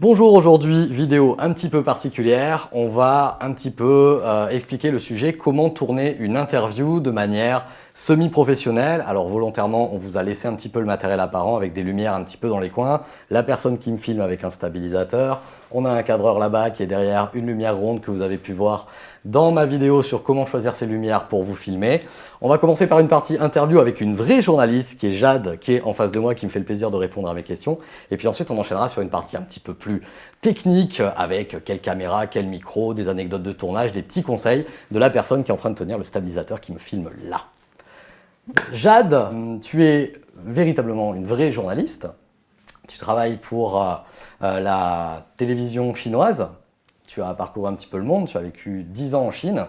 Bonjour, aujourd'hui vidéo un petit peu particulière. On va un petit peu euh, expliquer le sujet comment tourner une interview de manière semi-professionnelle. Alors volontairement, on vous a laissé un petit peu le matériel apparent avec des lumières un petit peu dans les coins. La personne qui me filme avec un stabilisateur. On a un cadreur là-bas qui est derrière une lumière ronde que vous avez pu voir dans ma vidéo sur comment choisir ces lumières pour vous filmer. On va commencer par une partie interview avec une vraie journaliste qui est Jade, qui est en face de moi, qui me fait le plaisir de répondre à mes questions. Et puis ensuite, on enchaînera sur une partie un petit peu plus technique avec quelle caméra, quel micro, des anecdotes de tournage, des petits conseils de la personne qui est en train de tenir le stabilisateur qui me filme là. Jade, tu es véritablement une vraie journaliste. Tu travailles pour euh, euh, la télévision chinoise. Tu as parcouru un petit peu le monde, tu as vécu 10 ans en Chine.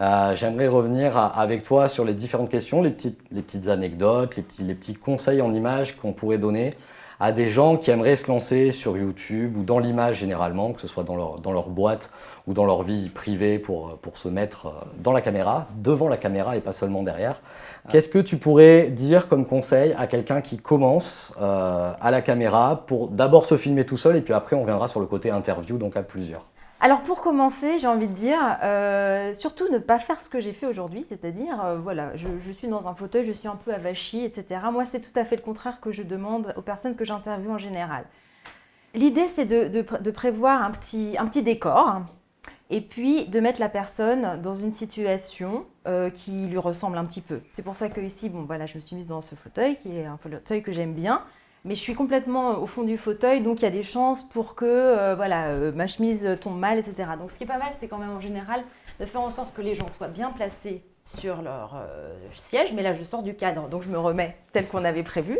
Euh, j'aimerais revenir avec toi sur les différentes questions, les petites, anecdotes, les petits conseils en images qu'on pourrait donner à des gens qui aimeraient se lancer sur YouTube ou dans l'image généralement, que ce soit dans leur, dans leur boîte ou dans leur vie privée pour, pour se mettre euh, dans la caméra, devant la caméra et pas seulement derrière. Qu'est-ce que tu pourrais dire comme conseil à quelqu'un qui commence euh, à la caméra pour d'abord se filmer tout seul et puis après on viendra sur le côté interview, donc à plusieurs? Alors pour commencer, j'ai envie de dire, euh, surtout ne pas faire ce que j'ai fait aujourd'hui, c'est-à-dire, euh, voilà, je, suis dans un fauteuil, je suis un peu avachie, etc. Moi, c'est tout à fait le contraire que je demande aux personnes que j'interviewe en général. L'idée, c'est de, prévoir un petit, décor et puis de mettre la personne dans une situation euh, qui lui ressemble un petit peu. C'est pour ça que ici, bon, voilà, je me suis mise dans ce fauteuil, qui est un fauteuil que j'aime bien mais je suis complètement au fond du fauteuil, donc il y a des chances pour que euh, voilà, euh, ma chemise tombe mal, etc. Donc ce qui est pas mal, c'est quand même en général de faire en sorte que les gens soient bien placés sur leur euh, siège, mais là je sors du cadre, donc je me remets tel qu'on avait prévu.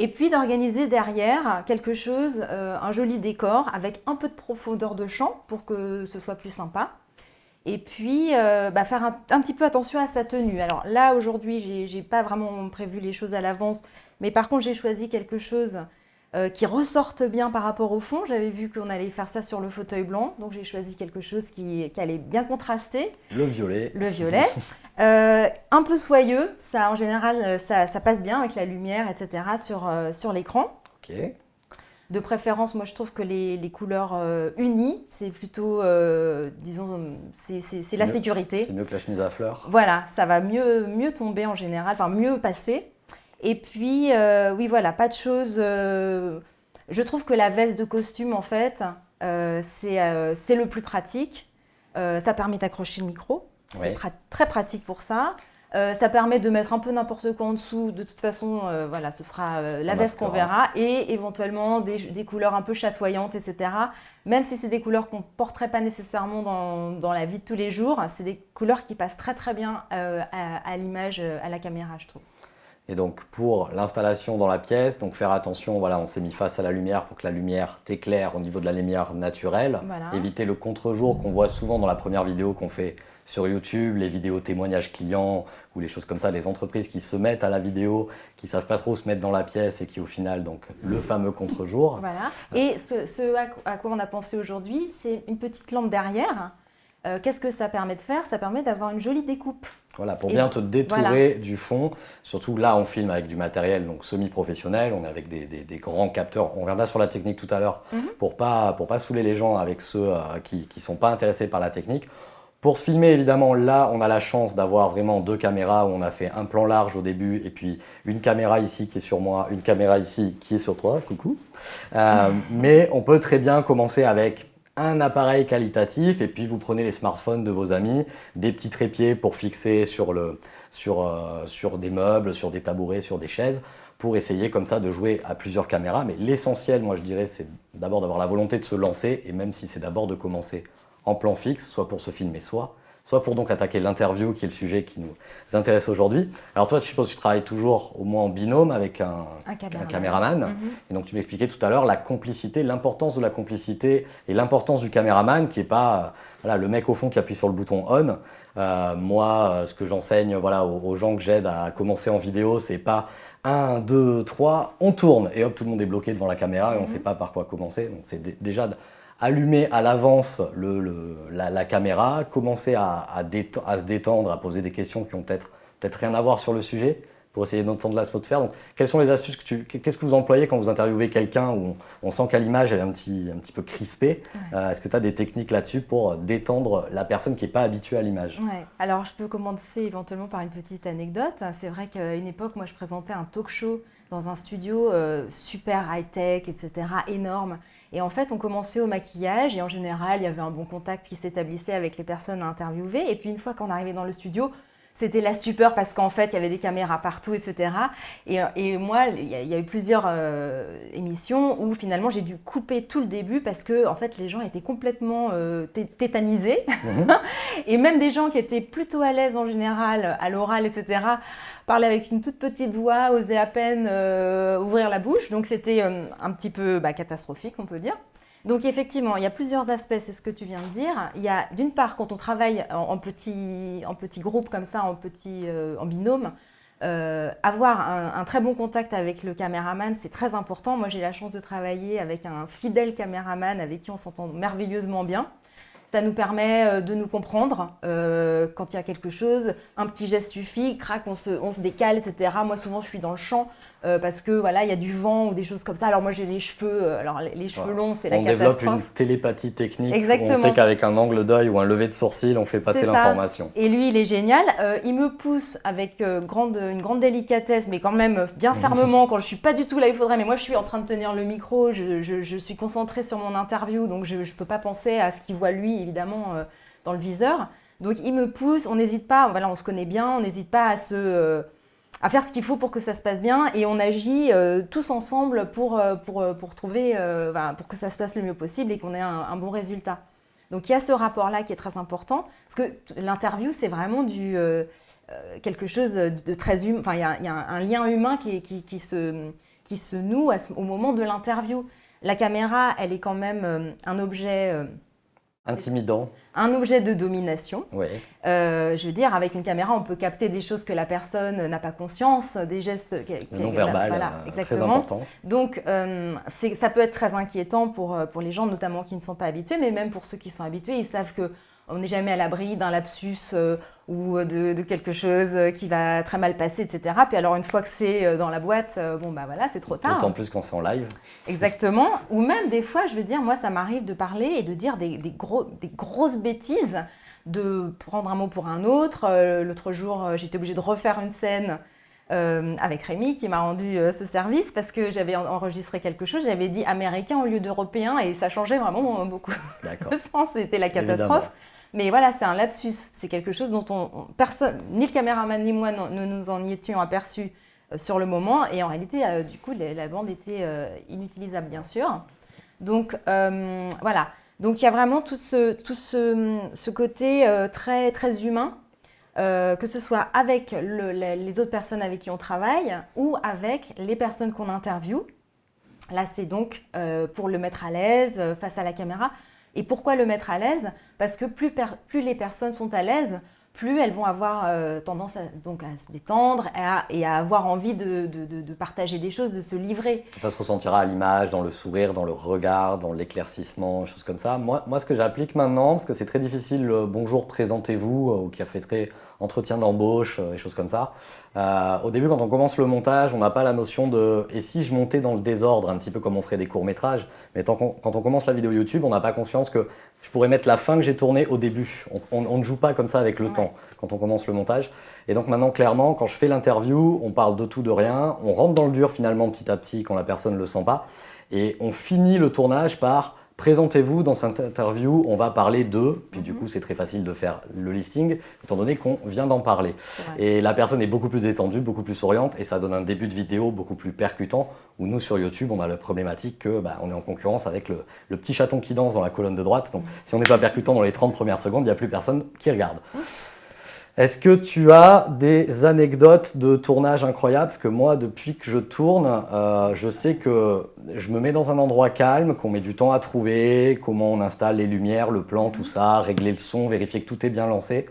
Et puis d'organiser derrière quelque chose, un joli décor avec un peu de profondeur de champ pour que ce soit plus sympa. Et puis, bah, faire un, un, petit peu attention à sa tenue. Alors là, aujourd'hui, j'ai pas vraiment prévu les choses à l'avance. Mais par contre, j'ai choisi quelque chose euh, qui ressorte bien par rapport au fond. J'avais vu qu'on allait faire ça sur le fauteuil blanc, donc j'ai choisi quelque chose qui, allait bien contraster. Le violet. Le violet. Euh, un peu soyeux, ça en général, euh, ça, passe bien avec la lumière, etc. sur, sur l'écran. Ok. De préférence, moi je trouve que les, couleurs unies, c'est plutôt, disons, c'est la sécurité. C'est mieux que la chemise à fleurs. Voilà, ça va mieux, mieux tomber en général, enfin mieux passer. Et puis, euh, oui, voilà, pas de choses... Euh, je trouve que la veste de costume, en fait, euh, c'est le plus pratique. ça permet d'accrocher le micro. C'est très pratique pour ça. ça permet de mettre un peu n'importe quoi en dessous. De toute façon, voilà, ce sera la veste qu'on verra. Et éventuellement des, couleurs un peu chatoyantes, etc. Même si c'est des couleurs qu'on ne porterait pas nécessairement dans, dans, la vie de tous les jours, c'est des couleurs qui passent très très bien à l'image, à la caméra, je trouve. Et donc pour l'installation dans la pièce, donc faire attention, voilà, on s'est mis face à la lumière pour que la lumière t'éclaire au niveau de la lumière naturelle. Éviter le contre-jour qu'on voit souvent dans la première vidéo qu'on fait sur YouTube, les vidéos témoignages clients ou les choses comme ça, les entreprises qui se mettent à la vidéo, qui ne savent pas trop se mettre dans la pièce et qui au final, donc le fameux contre-jour. Voilà. Et ce, à quoi on a pensé aujourd'hui, c'est une petite lampe derrière. Euh, qu'est-ce que ça permet de faire? Ça permet d'avoir une jolie découpe. Voilà, pour bien te détourer du fond. Surtout là, on filme avec du matériel donc semi-professionnel, on est avec des, grands capteurs. On reviendra sur la technique tout à l'heure mhm. pour pas pour pas saouler les gens avec ceux euh, qui ne sont pas intéressés par la technique. Pour se filmer, évidemment, là, on a la chance d'avoir vraiment deux caméras où on a fait un plan large au début et puis une caméra ici qui est sur moi, une caméra ici qui est sur toi, coucou. Euh, mais on peut très bien commencer avec un appareil qualitatif et puis vous prenez les smartphones de vos amis, des petits trépieds pour fixer sur, le, euh, sur des meubles, sur des tabourets, sur des chaises pour essayer comme ça de jouer à plusieurs caméras. Mais l'essentiel, moi je dirais, c'est d'abord d'avoir la volonté de se lancer et même si c'est d'abord de commencer en plan fixe, soit pour se filmer, soit soit pour donc attaquer l'interview qui est le sujet qui nous intéresse aujourd'hui. Alors toi, je suppose que tu travailles toujours au moins en binôme avec un, caméraman. Mhm. Et donc tu m'expliquais tout à l'heure la complicité, l'importance de la complicité et l'importance du caméraman qui n'est pas voilà, le mec au fond qui appuie sur le bouton on. Euh, moi, euh, ce que j'enseigne voilà, aux, gens que j'aide à commencer en vidéo, c'est pas 1, 2, 3, on tourne et hop, tout le monde est bloqué devant la caméra et on ne mhm. sait pas par quoi commencer. Donc c'est déjà allumer à l'avance la, caméra, commencer à, se détendre, à poser des questions qui ont peut-être peut rien à voir sur le sujet, pour essayer d'entendre l'atmosphère. Donc, quelles sont les astuces que tu, qu'est-ce que vous employez quand vous interviewez quelqu'un où on, sent qu'à l'image elle est un petit, un petit peu crispée? Euh, Est-ce que tu as des techniques là-dessus pour détendre la personne qui n'est pas habituée à l'image? Ouais. Alors, je peux commencer éventuellement par une petite anecdote. C'est vrai qu'à une époque, moi, je présentais un talk show dans un studio euh, super high-tech, etc., énorme. Et en fait, on commençait au maquillage et en général, il y avait un bon contact qui s'établissait avec les personnes à interviewer. Et puis une fois qu'on arrivait dans le studio, c'était la stupeur parce qu'en fait, il y avait des caméras partout, etc. Et, et moi, il y, a, eu plusieurs euh, émissions où finalement, j'ai dû couper tout le début parce que en fait, les gens étaient complètement euh, tétanisés. Mhm. et même des gens qui étaient plutôt à l'aise en général à l'oral, etc., parlaient avec une toute petite voix, osaient à peine euh, ouvrir la bouche. Donc, c'était un petit peu bah, catastrophique, on peut dire. Donc effectivement, il y a plusieurs aspects, c'est ce que tu viens de dire. Il y a d'une part, quand on travaille en, petit, en petit groupe comme ça, en, petit, euh, en binôme, euh, avoir un, très bon contact avec le caméraman, c'est très important. Moi, j'ai la chance de travailler avec un fidèle caméraman avec qui on s'entend merveilleusement bien. Ça nous permet euh, de nous comprendre quand il y a quelque chose. Un petit geste suffit, crac, on se décale, etc. Moi, souvent, je suis dans le champ. Euh, parce que voilà, il y a du vent ou des choses comme ça. Alors moi j'ai les cheveux, euh, alors les, cheveux longs, c'est la catastrophe. On développe une télépathie technique. Exactement. On sait qu'avec un angle d'œil ou un lever de sourcil, on fait passer l'information. Et lui, il est génial. Euh, il me pousse avec grande, une grande délicatesse, mais quand même bien fermement quand je suis pas du tout là il faudrait. Mais moi je suis en train de tenir le micro, je, je, suis concentrée sur mon interview, donc je ne peux pas penser à ce qu'il voit lui évidemment dans le viseur. Donc il me pousse, on n'hésite pas, voilà, on se connaît bien, on n'hésite pas à se à faire ce qu'il faut pour que ça se passe bien et on agit euh, tous ensemble pour, euh, pour, euh, pour trouver, pour que ça se passe le mieux possible et qu'on ait un, bon résultat. Donc il y a ce rapport-là qui est très important parce que l'interview c'est vraiment du quelque chose de très humain. Enfin il y, a, un, lien humain qui, qui, qui, se, qui se noue au moment de l'interview. La caméra, elle est quand même un objet Intimidant. Un objet de domination. Oui. Euh, je veux dire, avec une caméra, on peut capter des choses que la personne n'a pas conscience, des gestes non verbal, voilà, euh, exactement. Très important. Donc, euh, ça peut être très inquiétant pour, pour les gens, notamment qui ne sont pas habitués, mais même pour ceux qui sont habitués, ils savent que on n'est jamais à l'abri d'un lapsus euh, ou de, quelque chose euh, qui va très mal passer, etc. Puis alors une fois que c'est euh, dans la boîte, bon bah voilà, c'est trop tard. D'autant plus quand c'est en live. Exactement. Ou même des fois, je veux dire, moi ça m'arrive de parler et de dire des, gros, des grosses bêtises, de prendre un mot pour un autre. L'autre jour, j'étais obligée de refaire une scène. avec Rémi qui m'a rendu ce service parce que j'avais enregistré quelque chose, j'avais dit américain au lieu d'européen et ça changeait vraiment beaucoup. D'accord. C'était la catastrophe. Mais voilà, c'est un lapsus. C'est quelque chose dont on, personne, ni le caméraman ni moi ne nous en y étions aperçus euh, sur le moment. Et en réalité, euh, du coup, la, bande était euh, inutilisable, bien sûr. Donc voilà. Donc il y a vraiment tout ce, tout ce, côté très, très humain, que ce soit avec les autres personnes avec qui on travaille ou avec les personnes qu'on interviewe. Là, c'est donc pour le mettre à l'aise face à la caméra. Et pourquoi le mettre à l'aise? Parce que plus, les personnes sont à l'aise, plus elles vont avoir euh, tendance à, donc à se détendre et à, avoir envie de, partager des choses, de se livrer. Ça se ressentira à l'image, dans le sourire, dans le regard, dans l'éclaircissement, choses comme ça. Moi, moi ce que j'applique maintenant, parce que c'est très difficile, le bonjour, présentez-vous, euh, ou qui refait entretien d'embauche euh, et choses comme ça. Euh, au début, quand on commence le montage, on n'a pas la notion de « et si je montais dans le désordre ?» un petit peu comme on ferait des courts-métrages. Mais quand on commence la vidéo YouTube, on n'a pas conscience que je pourrais mettre la fin que j'ai tournée au début. On, ne joue pas comme ça avec le temps quand on commence le montage. Et donc maintenant, clairement, quand je fais l'interview, on parle de tout, de rien. On rentre dans le dur finalement petit à petit quand la personne ne le sent pas. Et on finit le tournage par Présentez-vous dans cette interview, on va parler de, puis du mhm. coup c'est très facile de faire le listing, étant donné qu'on vient d'en parler. Et la personne est beaucoup plus détendue, beaucoup plus souriante, et ça donne un début de vidéo beaucoup plus percutant, où nous sur YouTube, on a la problématique que bah, on est en concurrence avec le, petit chaton qui danse dans la colonne de droite, donc mhm. si on n'est pas percutant dans les 30 premières secondes, il n'y a plus personne qui regarde. Est-ce que tu as des anecdotes de tournage incroyables? Parce que moi, depuis que je tourne, euh, je sais que je me mets dans un endroit calme, qu'on met du temps à trouver, comment on installe les lumières, le plan, tout ça, régler le son, vérifier que tout est bien lancé.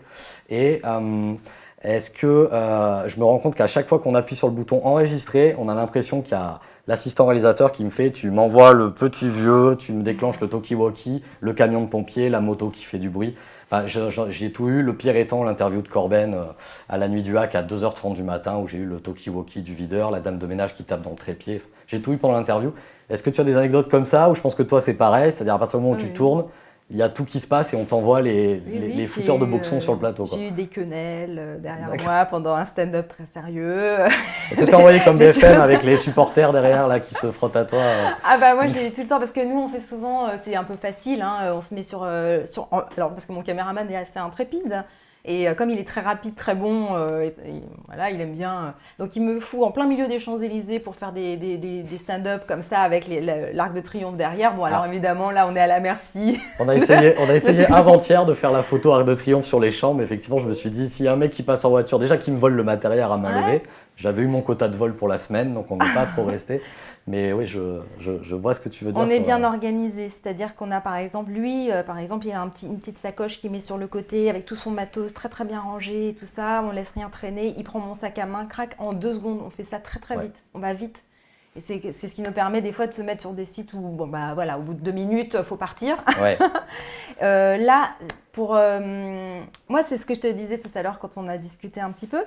Et euh, est-ce que euh, je me rends compte qu'à chaque fois qu'on appuie sur le bouton enregistrer, on a l'impression qu'il y a l'assistant réalisateur qui me fait, tu m'envoies le petit vieux, tu me déclenches le talkie-walkie, le camion de pompier, la moto qui fait du bruit. Enfin, j'ai tout eu, le pire étant l'interview de Corben euh, à la nuit du hack à 2h30 du matin où j'ai eu le talkie-walkie du videur, la dame de ménage qui tape dans le trépied. J'ai tout eu pendant l'interview. Est-ce que tu as des anecdotes comme ça ou je pense que toi c'est pareil, c'est-à-dire à partir du moment où tu tournes, il y a tout qui se passe et on t'envoie les, les, footeurs de boxon sur le plateau. J'ai eu des quenelles euh, derrière moi pendant un stand-up très sérieux. Tu envoyé comme BFM avec les supporters derrière là qui se frottent à toi euh Ah bah moi j'ai tout le temps parce que nous on fait souvent, euh, c'est un peu facile, hein, on se met sur, sur... Alors parce que mon caméraman est assez intrépide. Et euh, comme il est très rapide, très bon, euh, voilà, il aime bien. Euh, donc il me fout en plein milieu des Champs-Élysées pour faire des, des, des, stand-up comme ça avec l'arc de triomphe derrière. Bon, alors ah. évidemment, là, on est à la merci. On a essayé, on a essayé avant-hier de faire la photo arc de triomphe sur les champs, mais effectivement, je me suis dit, s'il y a un mec qui passe en voiture, déjà qui me vole le matériel à main levée, j'avais eu mon quota de vol pour la semaine, donc on n'est pas trop resté. Mais oui, je, je, vois ce que tu veux dire. On est bien organisé, c'est-à-dire qu'on a par exemple, lui, euh, par exemple, il a un petit, une petite sacoche qu'il met sur le côté avec tout son matos très très bien rangé et tout ça. On laisse rien traîner. Il prend mon sac à main, craque en deux secondes. On fait ça très très vite. On va vite. Et c'est ce qui nous permet des fois de se mettre sur des sites où, bon, bah, voilà, au bout de deux minutes, il faut partir. Ouais. euh, là, pour euh, moi, c'est ce que je te disais tout à l'heure quand on a discuté un petit peu.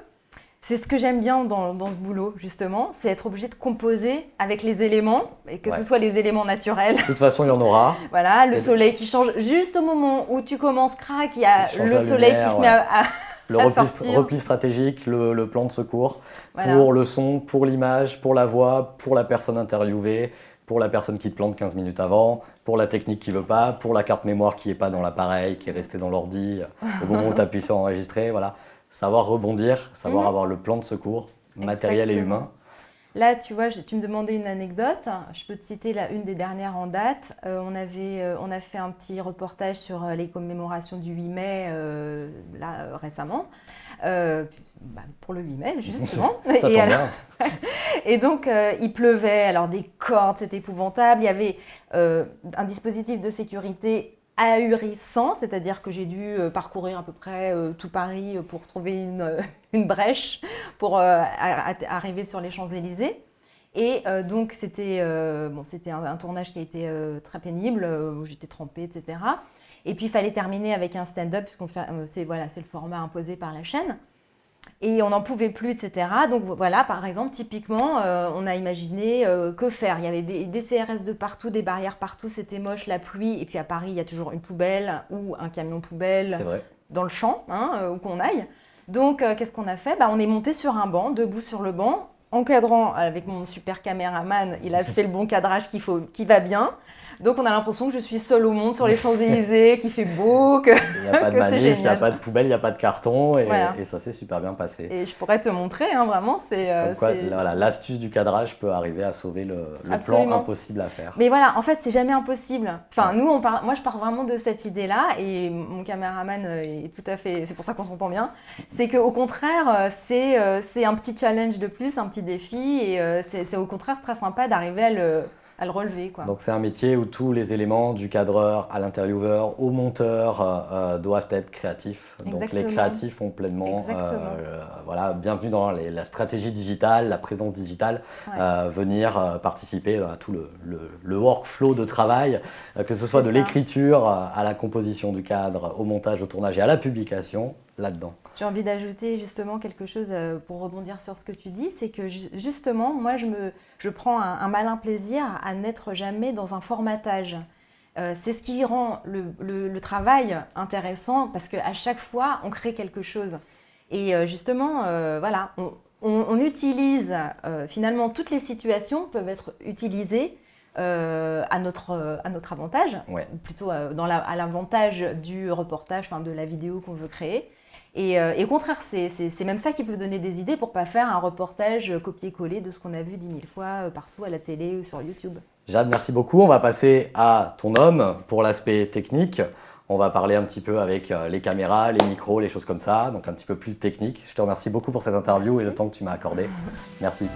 C'est ce que j'aime bien dans, ce boulot, justement, c'est être obligé de composer avec les éléments, et que ce soit les éléments naturels. De toute façon, il y en aura. voilà, le soleil qui change. Juste au moment où tu commences, crac, il y a le soleil qui se met à, le repli, stratégique, le, plan de secours, pour le son, pour l'image, pour la voix, pour la personne interviewée, pour la personne qui te plante 15 minutes avant, pour la technique qui veut pas, pour la carte mémoire qui n'est pas dans l'appareil, qui est restée dans l'ordi au moment où tu appuies sur enregistrer. Voilà savoir rebondir, savoir mhm. avoir le plan de secours matériel et humain. Là, tu vois, tu me demandais une anecdote. Je peux te citer la une des dernières en date. Euh, on, avait, euh, on a fait un petit reportage sur euh, les commémorations du 8 mai là, récemment. Bah, pour le 8 mai, justement. Ça et, bien. et donc, il pleuvait, alors des cordes, c'était épouvantable. Il y avait un dispositif de sécurité ahurissant, c'est-à-dire que j'ai dû euh, parcourir à peu près euh, tout Paris euh, pour trouver une, une brèche pour arriver sur les Champs-Élysées. Et donc c'était bon, c'était un, tournage qui a été très pénible, où j'étais trempée, etc. Et puis il fallait terminer avec un stand-up, puisqu'on c'est voilà, c'est le format imposé par la chaîne et on n'en pouvait plus, etc. Donc voilà, par exemple, typiquement, euh, on a imaginé euh, que faire. Il y avait des, CRS de partout, des barrières partout, c'était moche, la pluie, et puis à Paris, il y a toujours une poubelle ou un camion poubelle dans le champ, hein, euh, où qu'on aille. Donc qu'est-ce qu'on a fait? Bah, On est monté sur un banc, debout sur le banc, encadrant avec mon super caméraman, il a fait le bon cadrage qu'il faut, qui va bien. Donc on a l'impression que je suis seule au monde sur les Champs-Élysées, qu'il fait beau, que Il n'y a pas de manif, il n'y a pas de poubelle, il n'y a pas de carton et, ça s'est super bien passé. Et je pourrais te montrer, hein, vraiment, c'est... Euh, voilà, l'astuce du cadrage peut arriver à sauver le, plan impossible à faire. Mais voilà, en fait, c'est jamais impossible. Enfin, nous, on moi, je pars vraiment de cette idée-là et mon caméraman euh, est tout à fait... C'est pour ça qu'on s'entend bien. C'est qu'au contraire, euh, c'est un petit challenge de plus, un petit défi et c'est au contraire très sympa d'arriver à le à le relever. Quoi. Donc c'est un métier où tous les éléments, du cadreur à l'intervieweur, au monteur, euh, euh, doivent être créatifs. Donc les créatifs ont pleinement, euh, voilà, bienvenue dans la stratégie digitale, la présence digitale, venir participer à tout le, le, workflow de travail, que ce soit de l'écriture à la composition du cadre, au montage, au tournage et à la publication là-dedans. J'ai envie d'ajouter justement quelque chose euh, pour rebondir sur ce que tu dis, c'est que justement, moi, je, me, je prends un, malin plaisir à n'être jamais dans un formatage. Euh, c'est ce qui rend le, travail intéressant parce qu'à chaque fois, on crée quelque chose. Et euh, justement, voilà, on, utilise, finalement, toutes les situations peuvent être utilisées à, notre, à notre avantage, plutôt dans à l'avantage du reportage, enfin, de la vidéo qu'on veut créer. Euh, et, au contraire, c'est même ça qui peut donner des idées pour pas faire un reportage copier-coller de ce qu'on a vu dix mille fois euh, partout à la télé ou sur YouTube. Jade, merci beaucoup. On va passer à ton homme pour l'aspect technique. On va parler un petit peu avec euh, les caméras, les micros, les choses comme ça, donc un petit peu plus technique. Je te remercie beaucoup pour cette interview et le temps que tu m'as accordé. Merci.